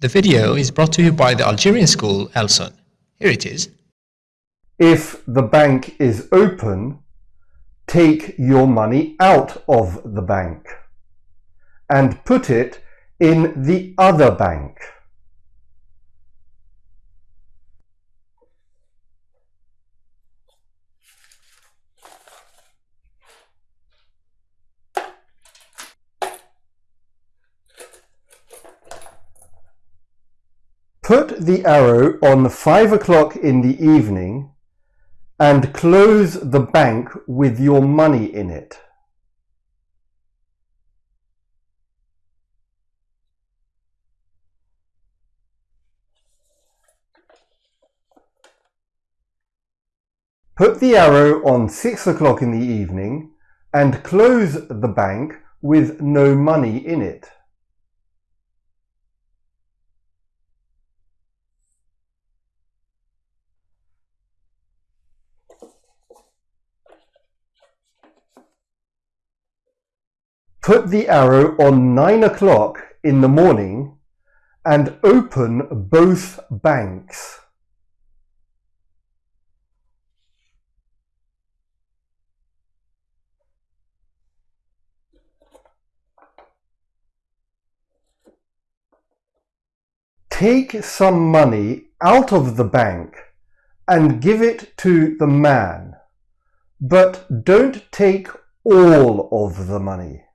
The video is brought to you by the Algerian school Elson. Here it is. If the bank is open, take your money out of the bank and put it in the other bank. Put the arrow on 5 o'clock in the evening and close the bank with your money in it. Put the arrow on 6 o'clock in the evening and close the bank with no money in it. Put the arrow on 9 o'clock in the morning and open both banks. Take some money out of the bank and give it to the man, but don't take all of the money.